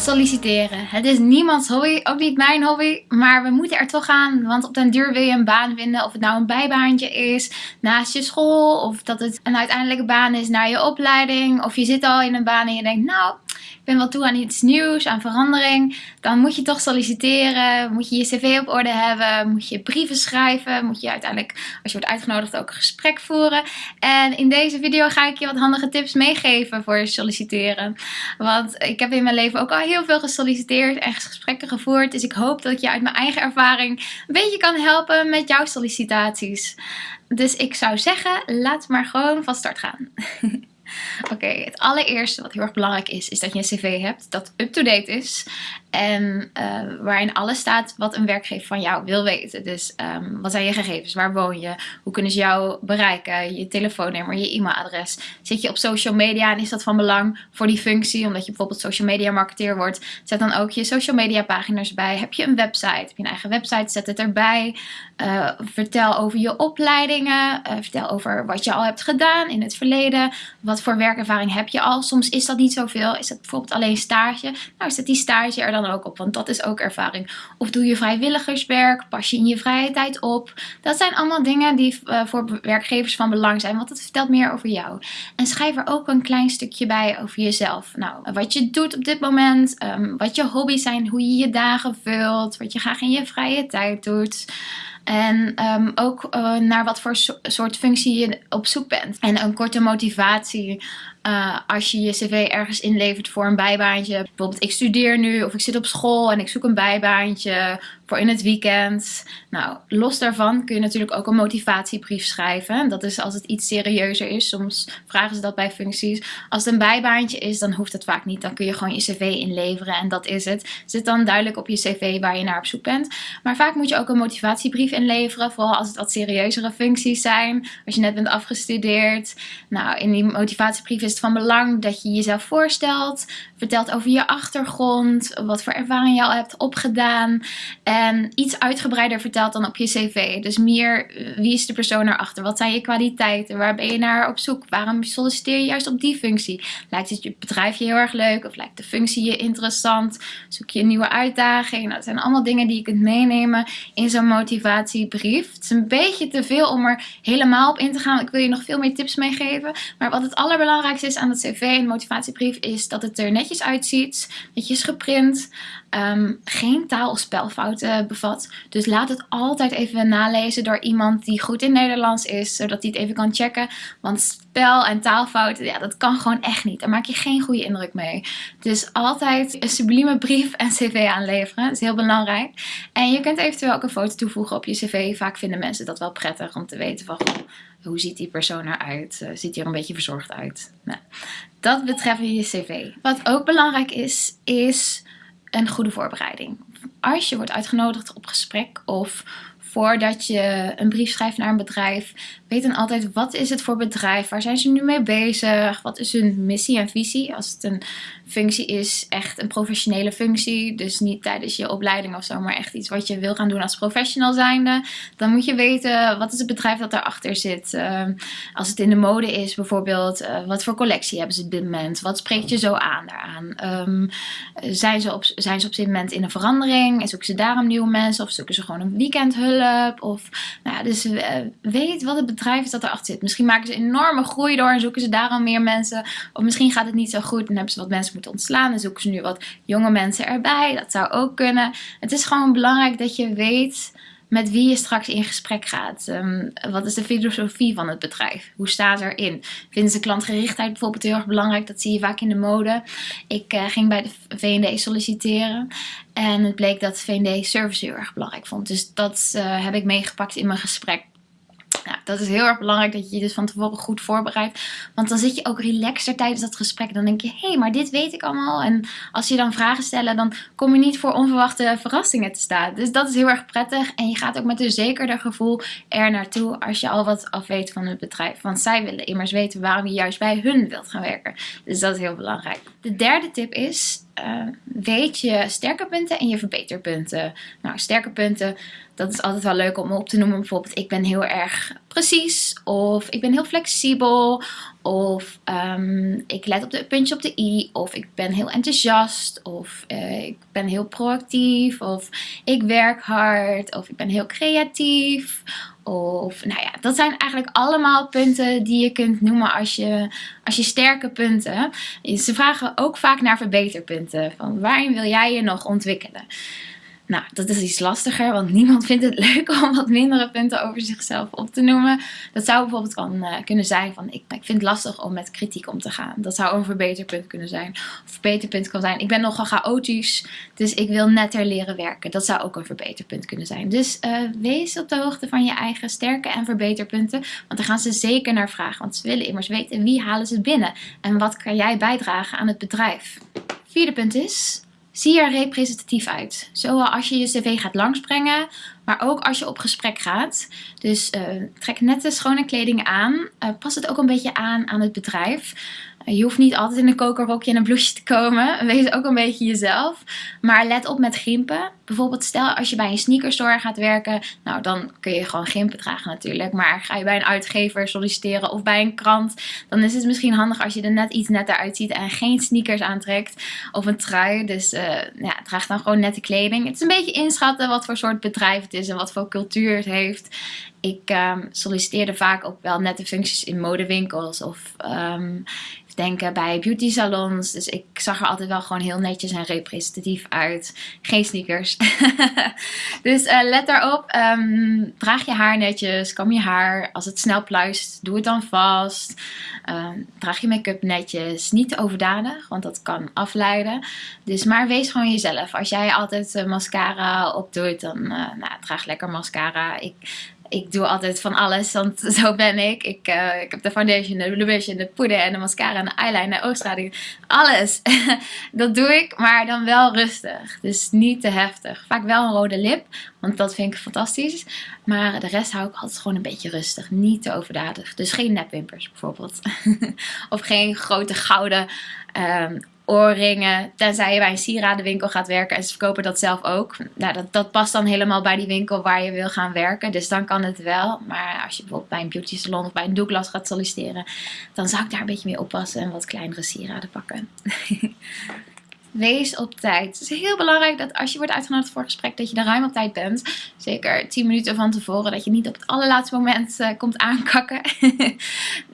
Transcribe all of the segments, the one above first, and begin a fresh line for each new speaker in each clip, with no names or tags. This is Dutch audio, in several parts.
Solliciteren. Het is niemands hobby, ook niet mijn hobby, maar we moeten er toch aan, want op den duur wil je een baan vinden, of het nou een bijbaantje is naast je school, of dat het een uiteindelijke baan is naar je opleiding, of je zit al in een baan en je denkt, nou, ben wel toe aan iets nieuws, aan verandering, dan moet je toch solliciteren, moet je je cv op orde hebben, moet je brieven schrijven, moet je uiteindelijk, als je wordt uitgenodigd, ook een gesprek voeren. En in deze video ga ik je wat handige tips meegeven voor solliciteren. Want ik heb in mijn leven ook al heel veel gesolliciteerd en gesprekken gevoerd, dus ik hoop dat ik je uit mijn eigen ervaring een beetje kan helpen met jouw sollicitaties. Dus ik zou zeggen, laat maar gewoon van start gaan. Oké, het allereerste wat heel erg belangrijk is, is dat je een cv hebt dat up-to-date is. En uh, waarin alles staat wat een werkgever van jou wil weten. Dus um, wat zijn je gegevens? Waar woon je? Hoe kunnen ze jou bereiken? Je telefoonnummer, je e-mailadres. Zit je op social media en is dat van belang voor die functie? Omdat je bijvoorbeeld social media marketeer wordt. Zet dan ook je social media pagina's bij. Heb je een website? Heb je een eigen website? Zet het erbij. Uh, vertel over je opleidingen. Uh, vertel over wat je al hebt gedaan in het verleden. Wat voor werkervaring heb je al? Soms is dat niet zoveel. Is het bijvoorbeeld alleen stage? Nou, zet die stage er dan ook op, want dat is ook ervaring. Of doe je vrijwilligerswerk? Pas je in je vrije tijd op? Dat zijn allemaal dingen die uh, voor werkgevers van belang zijn, want het vertelt meer over jou. En schrijf er ook een klein stukje bij over jezelf. Nou, wat je doet op dit moment, um, wat je hobby's zijn, hoe je je dagen vult, wat je graag in je vrije tijd doet. En um, ook uh, naar wat voor so soort functie je op zoek bent. En een korte motivatie uh, als je je cv ergens inlevert voor een bijbaantje. Bijvoorbeeld ik studeer nu of ik zit op school en ik zoek een bijbaantje voor in het weekend. Nou, los daarvan kun je natuurlijk ook een motivatiebrief schrijven. Dat is als het iets serieuzer is. Soms vragen ze dat bij functies. Als het een bijbaantje is, dan hoeft het vaak niet. Dan kun je gewoon je cv inleveren en dat is het. Zit dan duidelijk op je cv waar je naar op zoek bent. Maar vaak moet je ook een motivatiebrief inleveren. Vooral als het wat serieuzere functies zijn. Als je net bent afgestudeerd. Nou, in die motivatiebrief is het van belang dat je jezelf voorstelt. Vertelt over je achtergrond. Wat voor ervaring je al hebt opgedaan. En iets uitgebreider vertelt dan op je cv. Dus meer eh, wie is de persoon erachter? Wat zijn je kwaliteiten? Waar ben je naar op zoek? Waarom solliciteer je juist op die functie? Lijkt het je bedrijf je heel erg leuk? Of lijkt de functie je interessant? Zoek je een nieuwe uitdaging? Nou, dat zijn allemaal dingen die je kunt meenemen in zo'n motivatiebrief. Het is een beetje te veel om er helemaal op in te gaan. Ik wil je nog veel meer tips meegeven. Maar wat het allerbelangrijkste is aan het cv en motivatiebrief is dat het er netjes uitziet. Netjes geprint. Um, geen taal- of spelfouten bevat. Dus laat het altijd even nalezen door iemand die goed in Nederlands is, zodat hij het even kan checken. Want spel- en taalfouten, ja, dat kan gewoon echt niet. Daar maak je geen goede indruk mee. Dus altijd een sublieme brief en cv aanleveren. Dat is heel belangrijk. En je kunt eventueel ook een foto toevoegen op je cv. Vaak vinden mensen dat wel prettig om te weten van... hoe ziet die persoon eruit? Uh, ziet hij er een beetje verzorgd uit? Nou, dat betreft je cv. Wat ook belangrijk is, is een goede voorbereiding. Als je wordt uitgenodigd op gesprek of voordat je een brief schrijft naar een bedrijf, weet dan altijd wat is het voor bedrijf, waar zijn ze nu mee bezig, wat is hun missie en visie. Als het een functie is, echt een professionele functie, dus niet tijdens je opleiding of zo, maar echt iets wat je wil gaan doen als professional zijnde, dan moet je weten wat is het bedrijf dat daarachter zit. Uh, als het in de mode is bijvoorbeeld, uh, wat voor collectie hebben ze op dit moment, wat spreekt je zo aan daaraan. Um, zijn, ze op, zijn ze op dit moment in een verandering en zoeken ze daarom nieuwe mensen of zoeken ze gewoon een weekendhulp of, nou ja, dus uh, weet wat het bedrijf bedrijf is dat erachter zit. Misschien maken ze enorme groei door en zoeken ze daarom meer mensen. Of misschien gaat het niet zo goed en hebben ze wat mensen ontslaan en zoeken ze nu wat jonge mensen erbij. Dat zou ook kunnen. Het is gewoon belangrijk dat je weet met wie je straks in gesprek gaat. Um, wat is de filosofie van het bedrijf? Hoe staan ze erin? Vinden ze klantgerichtheid bijvoorbeeld heel erg belangrijk? Dat zie je vaak in de mode. Ik uh, ging bij de V&D solliciteren en het bleek dat V&D service heel erg belangrijk vond. Dus dat uh, heb ik meegepakt in mijn gesprek. Nou, dat is heel erg belangrijk dat je je dus van tevoren goed voorbereidt. Want dan zit je ook relaxer tijdens dat gesprek. Dan denk je, hé, hey, maar dit weet ik allemaal. En als je dan vragen stellen, dan kom je niet voor onverwachte verrassingen te staan. Dus dat is heel erg prettig. En je gaat ook met een zekerder gevoel er naartoe als je al wat af weet van het bedrijf. Want zij willen immers weten waarom je juist bij hun wilt gaan werken. Dus dat is heel belangrijk. De derde tip is, uh, weet je sterke punten en je verbeterpunten. Nou, sterke punten, Dat is altijd wel leuk om op te noemen. Bijvoorbeeld, ik ben heel erg precies. Of ik ben heel flexibel. Of ehm, ik let op de puntje op de i. Of ik ben heel enthousiast. Of eh, ik ben heel proactief. Of ik werk hard. Of ik ben heel creatief. Of nou ja, dat zijn eigenlijk allemaal punten die je kunt noemen als je, als je sterke punten. Ze vragen ook vaak naar verbeterpunten. Van waarin wil jij je nog ontwikkelen? Nou, dat is iets lastiger, want niemand vindt het leuk om wat mindere punten over zichzelf op te noemen. Dat zou bijvoorbeeld uh, kunnen zijn van, ik, ik vind het lastig om met kritiek om te gaan. Dat zou een verbeterpunt kunnen zijn. Of verbeterpunt kan zijn, ik ben nogal chaotisch, dus ik wil netter leren werken. Dat zou ook een verbeterpunt kunnen zijn. Dus uh, wees op de hoogte van je eigen sterke en verbeterpunten, want daar gaan ze zeker naar vragen. Want ze willen immers weten wie halen ze binnen en wat kan jij bijdragen aan het bedrijf. Vierde punt is, Zie er representatief uit. Zowel als je je cv gaat langsbrengen, maar ook als je op gesprek gaat. Dus uh, trek nette schone kleding aan. Uh, pas het ook een beetje aan aan het bedrijf. Je hoeft niet altijd in een kokerrokje en een blouseje te komen. Wees ook een beetje jezelf. Maar let op met gimpen. Bijvoorbeeld stel als je bij een sneakerstore gaat werken. Nou dan kun je gewoon gimpen dragen natuurlijk. Maar ga je bij een uitgever solliciteren of bij een krant. Dan is het misschien handig als je er net iets netter uitziet. En geen sneakers aantrekt. Of een trui. Dus uh, ja, draag dan gewoon nette kleding. Het is een beetje inschatten wat voor soort bedrijf het is. En wat voor cultuur het heeft. Ik um, solliciteerde vaak op wel nette functies in modewinkels. Of um, denken bij beauty salons. Dus ik zag er altijd wel gewoon heel netjes en representatief uit. Geen sneakers. dus uh, let daarop. Um, draag je haar netjes. Kam je haar. Als het snel pluist, doe het dan vast. Um, draag je make-up netjes. Niet overdadig, want dat kan afleiden. Dus maar wees gewoon jezelf. Als jij altijd uh, mascara opdoet, dan uh, nou, draag lekker mascara. Ik ik doe altijd van alles, want zo ben ik. Ik, uh, ik heb de foundation, de blush de poeder en de mascara en de eyeliner, de oogstraling. Alles. dat doe ik, maar dan wel rustig. Dus niet te heftig. Vaak wel een rode lip, want dat vind ik fantastisch. Maar de rest hou ik altijd gewoon een beetje rustig. Niet te overdadig. Dus geen nepwimpers bijvoorbeeld. of geen grote gouden um, oorringen. Tenzij je bij een sieradenwinkel gaat werken en ze verkopen dat zelf ook. Nou, dat, dat past dan helemaal bij die winkel waar je wil gaan werken. Dus dan kan het wel. Maar als je bijvoorbeeld bij een beauty salon of bij een Douglas gaat solliciteren, dan zou ik daar een beetje mee oppassen en wat kleinere sieraden pakken. Wees op tijd. Het is heel belangrijk dat als je wordt uitgenodigd voor een gesprek, dat je er ruim op tijd bent. Zeker 10 minuten van tevoren, dat je niet op het allerlaatste moment uh, komt aankakken.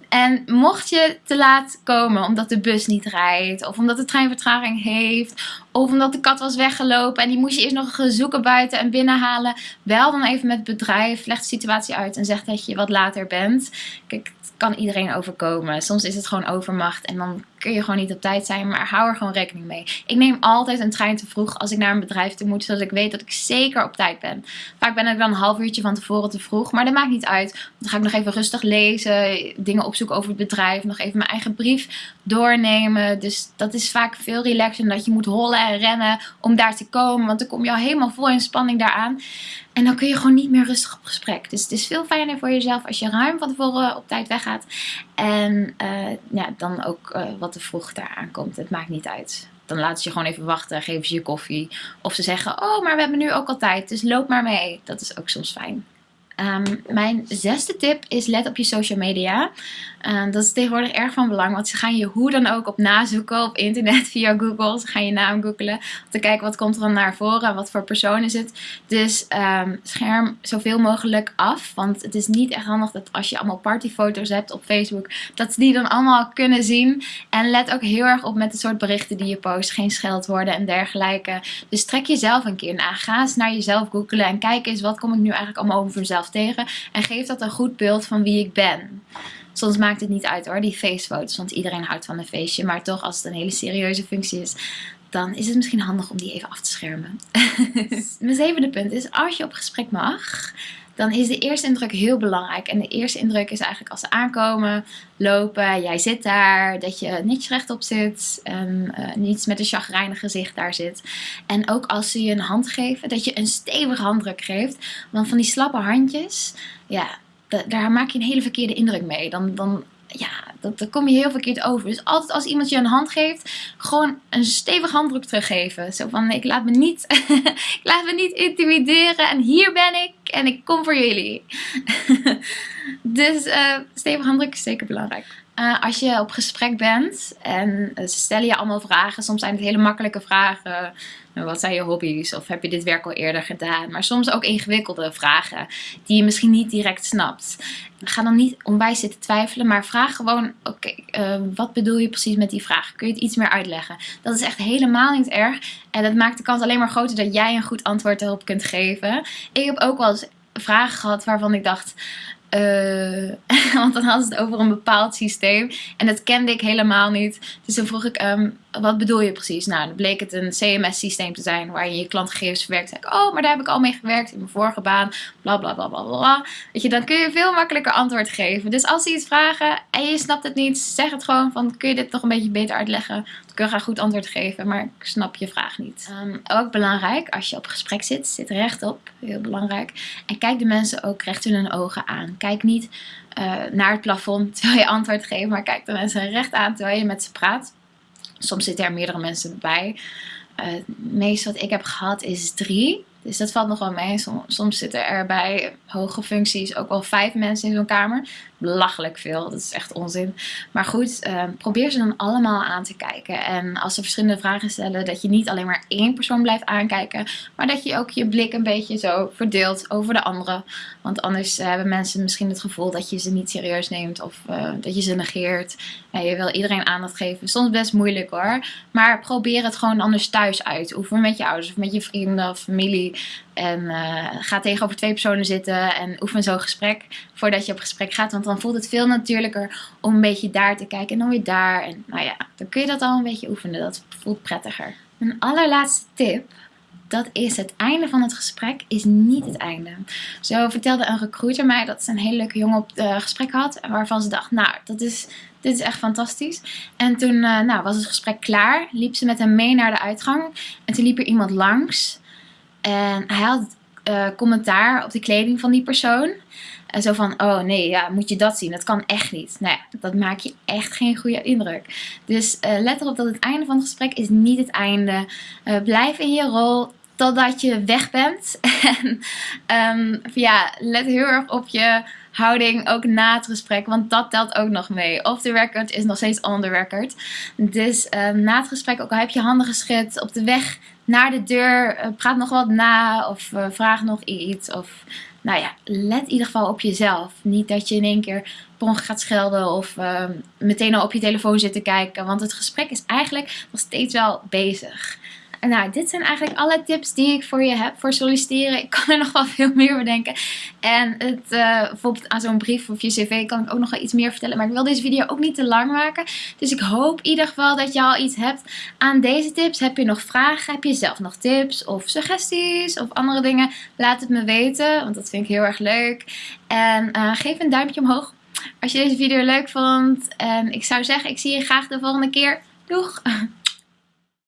En mocht je te laat komen omdat de bus niet rijdt, of omdat de trein vertraging heeft, of omdat de kat was weggelopen en die moest je eerst nog zoeken buiten en binnenhalen, bel dan even met het bedrijf, leg de situatie uit en zeg dat je wat later bent. Kijk, het kan iedereen overkomen. Soms is het gewoon overmacht en dan kun je gewoon niet op tijd zijn, maar hou er gewoon rekening mee. Ik neem altijd een trein te vroeg als ik naar een bedrijf toe moet, zodat ik weet dat ik zeker op tijd ben. Vaak ben ik dan een half uurtje van tevoren te vroeg, maar dat maakt niet uit. Dan ga ik nog even rustig lezen, dingen opzoeken over het bedrijf, nog even mijn eigen brief doornemen. Dus dat is vaak veel relaxer dan dat je moet hollen en rennen om daar te komen, want dan kom je al helemaal vol in spanning daaraan. En dan kun je gewoon niet meer rustig op gesprek. Dus het is veel fijner voor jezelf als je ruim van tevoren op tijd weggaat. En uh, ja, dan ook uh, wat te vroeg daar aankomt. Het maakt niet uit. Dan laten ze je gewoon even wachten, geven ze je koffie. Of ze zeggen, oh, maar we hebben nu ook al tijd, dus loop maar mee. Dat is ook soms fijn. Um, mijn zesde tip is let op je social media. Uh, dat is tegenwoordig erg van belang, want ze gaan je hoe dan ook op nazoeken op internet via Google. Ze gaan je naam googelen om te kijken wat komt er dan naar voren en wat voor persoon is het. Dus um, scherm zoveel mogelijk af, want het is niet echt handig dat als je allemaal partyfoto's hebt op Facebook, dat ze die dan allemaal kunnen zien. En let ook heel erg op met het soort berichten die je post, geen scheldwoorden en dergelijke. Dus trek jezelf een keer na. Ga eens naar jezelf googelen en kijk eens wat kom ik nu eigenlijk allemaal over mezelf tegen. En geef dat een goed beeld van wie ik ben. Soms maakt het niet uit hoor, die feestfoto's. Want iedereen houdt van een feestje. Maar toch, als het een hele serieuze functie is, dan is het misschien handig om die even af te schermen. Mijn zevende punt is, als je op gesprek mag, dan is de eerste indruk heel belangrijk. En de eerste indruk is eigenlijk als ze aankomen, lopen, jij zit daar, dat je netjes rechtop zit, uh, niets met een chagrijnig gezicht daar zit. En ook als ze je een hand geven, dat je een stevige handdruk geeft. Want van die slappe handjes, ja, daar maak je een hele verkeerde indruk mee. Dan, dan ja, dat, kom je heel verkeerd over. Dus altijd als iemand je een hand geeft, gewoon een stevig handdruk teruggeven. Zo van, ik laat me niet, ik laat me niet intimideren en hier ben ik en ik kom voor jullie. dus uh, stevig handdruk is zeker belangrijk. Uh, als je op gesprek bent en ze stellen je allemaal vragen. Soms zijn het hele makkelijke vragen. Nou, wat zijn je hobby's? Of heb je dit werk al eerder gedaan? Maar soms ook ingewikkelde vragen die je misschien niet direct snapt. Ga dan niet onwijs zitten twijfelen, maar vraag gewoon: oké, wat bedoel je precies met die vraag? Kun je het iets meer uitleggen? Dat is echt helemaal niet erg. En dat maakt de kans alleen maar groter dat jij een goed antwoord erop kunt geven. Ik heb ook wel eens vragen gehad waarvan ik dacht. Uh, want dan hadden ze het over een bepaald systeem. En dat kende ik helemaal niet. Dus toen vroeg ik, um, wat bedoel je precies? Nou, dan bleek het een CMS-systeem te zijn waar je je klantgegevens verwerkt. Zeg ik, oh, maar daar heb ik al mee gewerkt in mijn vorige baan. Bla bla bla bla bla. Weet je, dan kun je veel makkelijker antwoord geven. Dus als ze iets vragen en je snapt het niet, zeg het gewoon van, kun je dit toch een beetje beter uitleggen? Je graag goed antwoord geven, maar ik snap je vraag niet. Um, ook belangrijk, als je op gesprek zit, zit rechtop. Heel belangrijk. En kijk de mensen ook recht in hun ogen aan. Kijk niet uh, naar het plafond terwijl je antwoord geeft, maar kijk de mensen recht aan terwijl je met ze praat. Soms zitten er meerdere mensen bij. Uh, het meeste wat ik heb gehad is drie. Dus dat valt nog wel mee. Soms, zitten er bij hoge functies ook wel vijf mensen in zo'n kamer. Belachelijk veel, dat is echt onzin. Maar goed, ehm, probeer ze dan allemaal aan te kijken. En als ze verschillende vragen stellen, dat je niet alleen maar één persoon blijft aankijken. Maar dat je ook je blik een beetje zo verdeelt over de andere. Want anders hebben mensen misschien het gevoel dat je ze niet serieus neemt. Of uh, dat je ze negeert. En je wil iedereen aandacht geven. Soms best moeilijk hoor. Maar probeer het gewoon anders thuis uit. Oefen met je ouders of met je vrienden of familie. En uh, ga tegenover twee personen zitten en oefen zo'n gesprek voordat je op gesprek gaat. Want dan voelt het veel natuurlijker om een beetje daar te kijken en dan weer daar. En nou ja, dan kun je dat al een beetje oefenen. Dat voelt prettiger. Een allerlaatste tip. Dat is het einde van het gesprek is niet het einde. Zo vertelde een recruiter mij dat ze een hele leuke jongen op het uh, gesprek had. Waarvan ze dacht, nou, dat is, dit is echt fantastisch. En toen uh, nou, was het gesprek klaar. Liep ze met hem mee naar de uitgang. En toen liep er iemand langs. En hij had uh, commentaar op de kleding van die persoon. En zo van, oh nee, ja, moet je dat zien? Dat kan echt niet. Nou dat maakt je echt geen goede indruk. Dus uh, let erop dat het einde van het gesprek is niet het einde. Uh, blijf in je rol totdat je weg bent. en um, ja, let heel erg op je houding ook na het gesprek, want dat telt ook nog mee. Off the record is nog steeds on the record. Dus uh, na het gesprek, ook al heb je handen geschud op de weg naar de deur, uh, praat nog wat na of uh, vraag nog iets. Of nou ja, let in ieder geval op jezelf. Niet dat je in één keer per gaat schelden of ehm, meteen al op je telefoon zit te kijken. Want het gesprek is eigenlijk nog steeds wel bezig nou, dit zijn eigenlijk alle tips die ik voor je heb voor solliciteren. Ik kan er nog wel veel meer bedenken. En het, uh, bijvoorbeeld aan zo'n brief of je cv kan ik ook nog wel iets meer vertellen. Maar ik wil deze video ook niet te lang maken. Dus ik hoop in ieder geval dat je al iets hebt aan deze tips. Heb je nog vragen? Heb je zelf nog tips of suggesties of andere dingen? Laat het me weten, want dat vind ik heel erg leuk. En uh, geef een duimpje omhoog als je deze video leuk vond. En ik zou zeggen, ik zie je graag de volgende keer. Doeg!